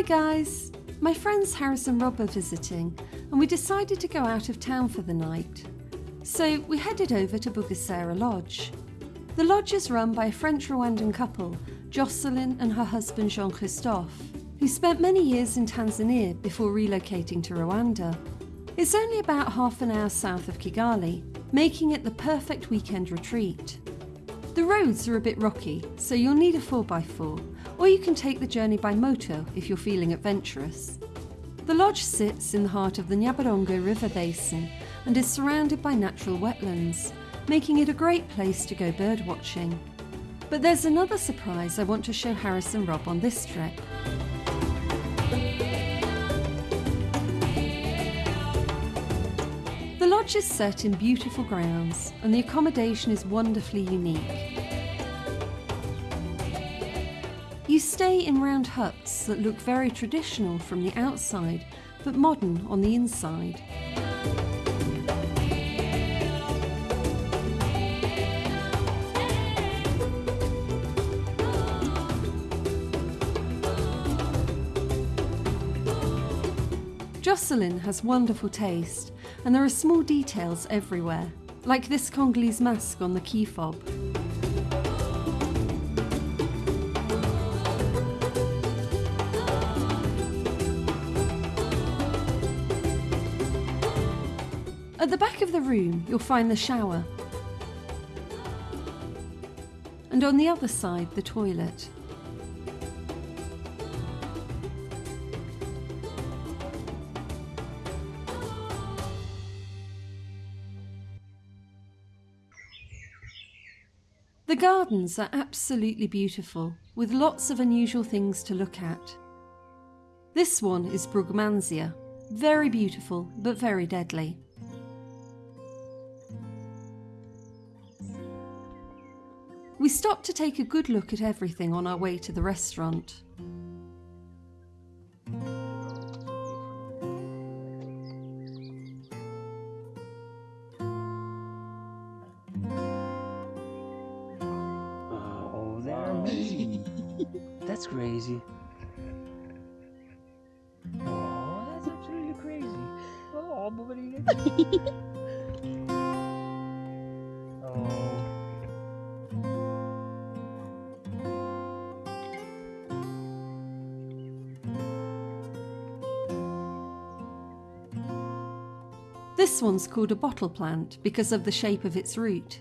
Hi guys! My friends Harris and Rob are visiting and we decided to go out of town for the night. So we headed over to Bugesera Lodge. The lodge is run by a French Rwandan couple, Jocelyn and her husband Jean Christophe, who spent many years in Tanzania before relocating to Rwanda. It's only about half an hour south of Kigali, making it the perfect weekend retreat. The roads are a bit rocky, so you'll need a 4x4, or you can take the journey by motor if you're feeling adventurous. The lodge sits in the heart of the Nyabarongo River Basin and is surrounded by natural wetlands, making it a great place to go birdwatching. But there's another surprise I want to show Harris and Rob on this trip. The lodge is set in beautiful grounds and the accommodation is wonderfully unique. Stay in round huts that look very traditional from the outside but modern on the inside. Jocelyn has wonderful taste, and there are small details everywhere, like this Congolese mask on the key fob. At the back of the room, you'll find the shower. And on the other side, the toilet. The gardens are absolutely beautiful, with lots of unusual things to look at. This one is Brugmansia, very beautiful but very deadly. Stopped to take a good look at everything on our way to the restaurant. Ah, oh, they're amazing. that's crazy. Oh, that's absolutely crazy. Oh, bumalik. This one's called a bottle plant because of the shape of its root.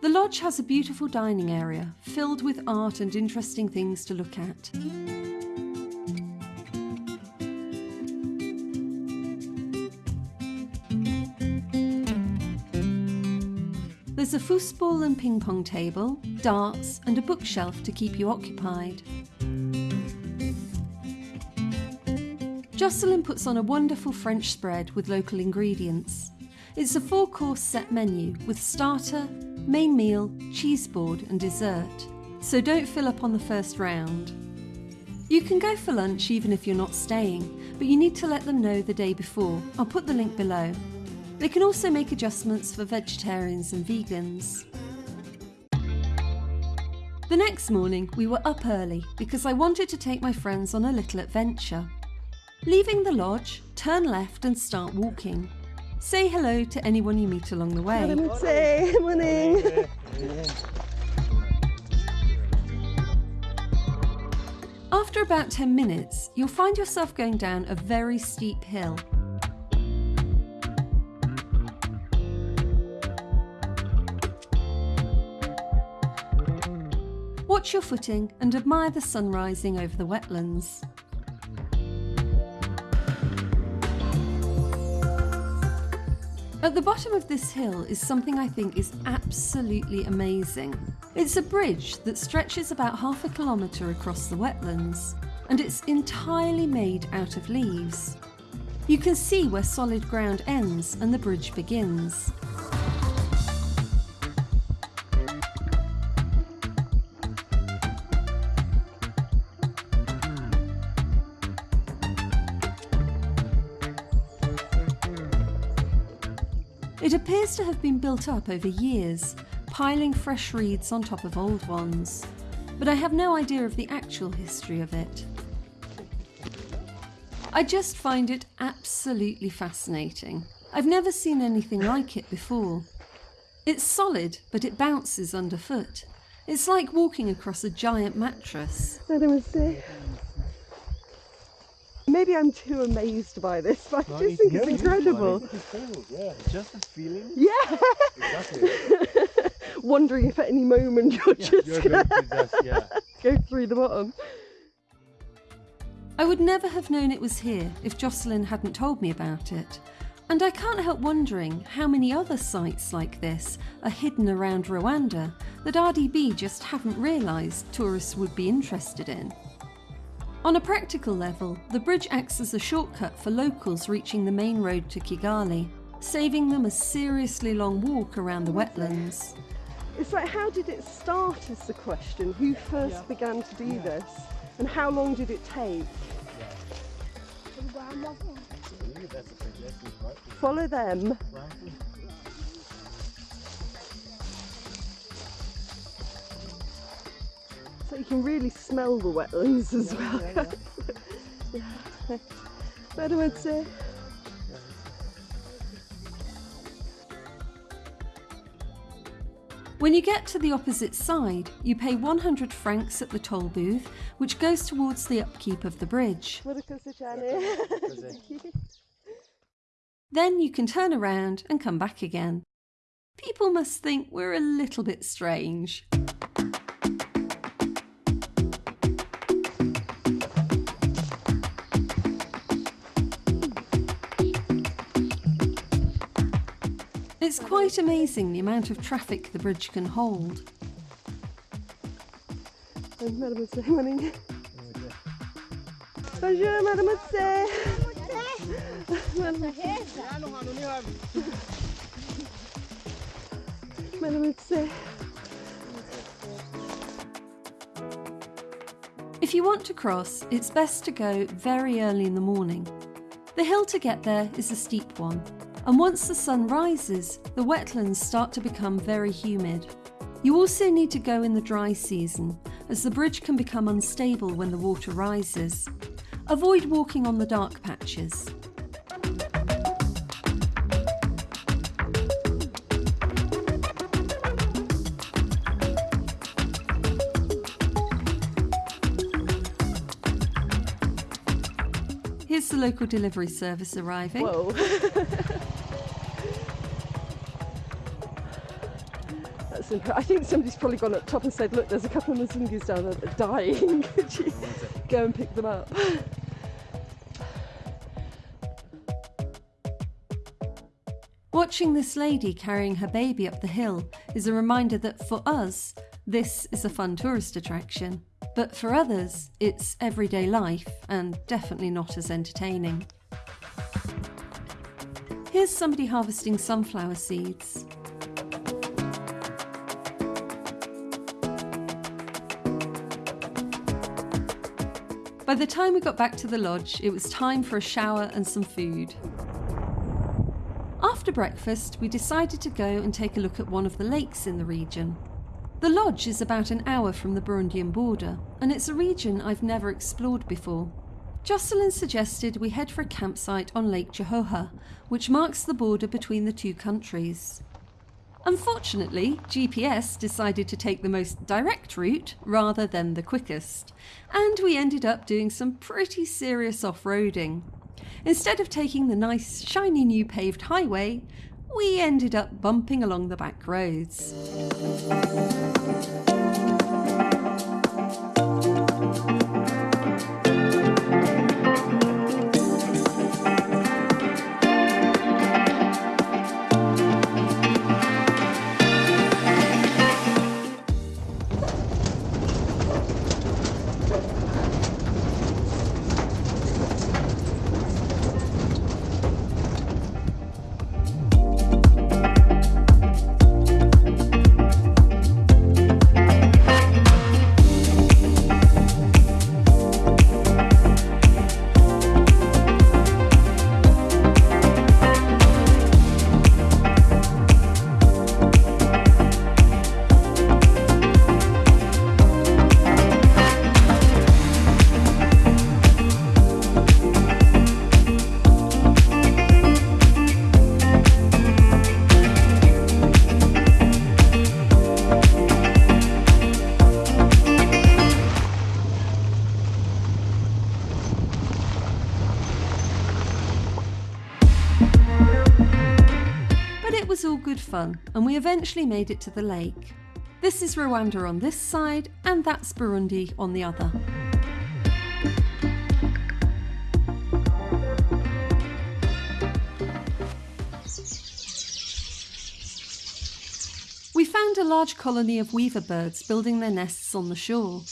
The lodge has a beautiful dining area filled with art and interesting things to look at. There's a foosball and ping pong table, darts, and a bookshelf to keep you occupied. Jocelyn puts on a wonderful French spread with local ingredients. It's a four course set menu with starter, main meal, cheese board, and dessert, so don't fill up on the first round. You can go for lunch even if you're not staying, but you need to let them know the day before. I'll put the link below. They can also make adjustments for vegetarians and vegans. The next morning, we were up early because I wanted to take my friends on a little adventure. Leaving the lodge, turn left and start walking. Say hello to anyone you meet along the way. Say morning. After about 10 minutes, you'll find yourself going down a very steep hill. Watch your footing and admire the sun rising over the wetlands. At the bottom of this hill is something I think is absolutely amazing. It's a bridge that stretches about half a kilometre across the wetlands, and it's entirely made out of leaves. You can see where solid ground ends and the bridge begins. It appears to have been built up over years, piling fresh reeds on top of old ones. but I have no idea of the actual history of it. I just find it absolutely fascinating. I've never seen anything like it before. It's solid, but it bounces underfoot. It's like walking across a giant mattress. I don't say. Maybe I'm too amazed by this, but I just think it's incredible. Yeah, just this feeling. Yeah, Exactly. wondering if at any moment you're just You're gonna going to just, yeah. go through the bottom. I would never have known it was here if Jocelyn hadn't told me about it. And I can't help wondering how many other sites like this are hidden around Rwanda that RDB just haven't realised tourists would be interested in. On a practical level, the bridge acts as a shortcut for locals reaching the main road to Kigali, saving them a seriously long walk around the wetlands. It's like, how did it start? Is the question. Who first began to do this, and how long did it take? Really, that's a right? Follow them. So you can really smell the wetlands as well. yeah. What would say? When you get to the opposite side, you pay 100 francs at the toll booth, which goes towards the upkeep of the bridge. What a cosa, Jenny. Cosa. Then you can turn around and come back again. People must think we're a little bit strange. Quite amazing the amount of traffic the bridge can hold. Mademoiselle. Bonjour, Mademoiselle. Mademoiselle. If you want to cross, it's best to go very early in the morning. The hill to get there is a steep one, and once the sun rises, the wetlands start to become very humid. You also need to go in the dry season, as the bridge can become unstable when the water rises. Avoid walking on the dark patches. Here's the local delivery service arriving. Whoa. Incredible. I think somebody's probably gone up top and said, look, there's a couple of Mzungus down there that are dying. Could you go and pick them up? Watching this lady carrying her baby up the hill is a reminder that for us, this is a fun tourist attraction. But for others, it's everyday life and definitely not as entertaining. Here's somebody harvesting sunflower seeds. By the time we got back to the lodge, it was time for a shower and some food. After breakfast, we decided to go and take a look at one of the lakes in the region. The lodge is about an hour from the Burundian border, and it's a region I've never explored before. Jocelyn suggested we head for a campsite on Lake Cyohoha, which marks the border between the two countries. Unfortunately, GPS decided to take the most direct route rather than the quickest, and we ended up doing some pretty serious off roading. Instead of taking the nice, shiny new paved highway, we ended up bumping along the back roads. Fun, and we eventually made it to the lake. This is Rwanda on this side, and that's Burundi on the other. We found a large colony of weaver birds building their nests on the shore.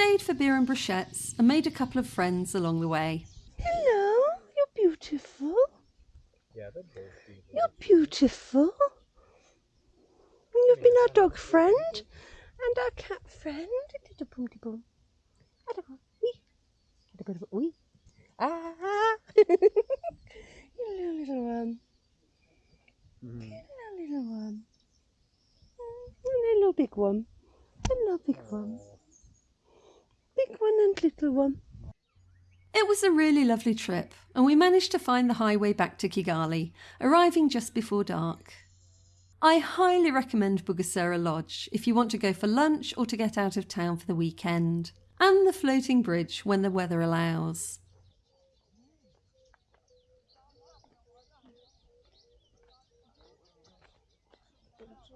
Stayed for beer and brochettes and made a couple of friends along the way. Hello, you're beautiful. Yeah, they're both beautiful. You're beautiful. You've been our dog friend and our cat friend. Little boom boom. Little wee. Little wee. Ah. you little little one. Mhm. Hello, little one. Mm, A little big one. A little big one. Big one and little one. It was a really lovely trip, and we managed to find the highway back to Kigali, arriving just before dark. I highly recommend Bugesera Lodge if you want to go for lunch or to get out of town for the weekend, and the floating bridge when the weather allows.